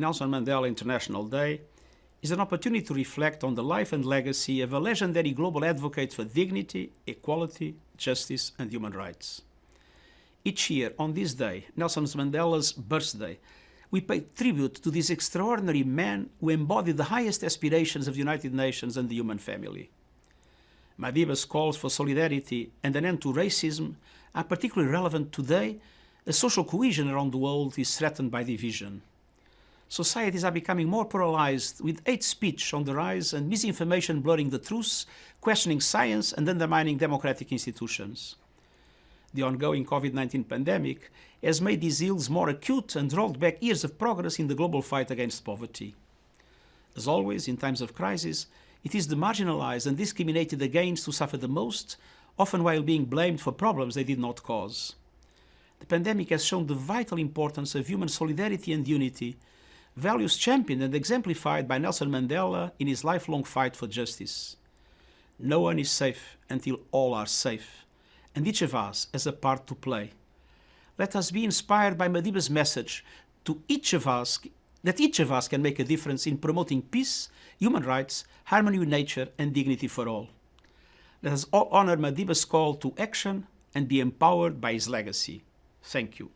Nelson Mandela International Day is an opportunity to reflect on the life and legacy of a legendary global advocate for dignity, equality, justice and human rights. Each year, on this day, Nelson Mandela's birthday, we pay tribute to this extraordinary man who embodied the highest aspirations of the United Nations and the human family. Madiba's calls for solidarity and an end to racism are particularly relevant today as social cohesion around the world is threatened by division. Societies are becoming more polarized with hate speech on the rise and misinformation blurring the truths, questioning science and undermining democratic institutions. The ongoing COVID-19 pandemic has made these ills more acute and rolled back years of progress in the global fight against poverty. As always, in times of crisis, it is the marginalized and discriminated against who suffer the most, often while being blamed for problems they did not cause. The pandemic has shown the vital importance of human solidarity and unity, values championed and exemplified by Nelson Mandela in his lifelong fight for justice. No one is safe until all are safe, and each of us has a part to play. Let us be inspired by Madiba's message to each of us that each of us can make a difference in promoting peace, human rights, harmony with nature and dignity for all. Let us all honor Madiba's call to action and be empowered by his legacy. Thank you.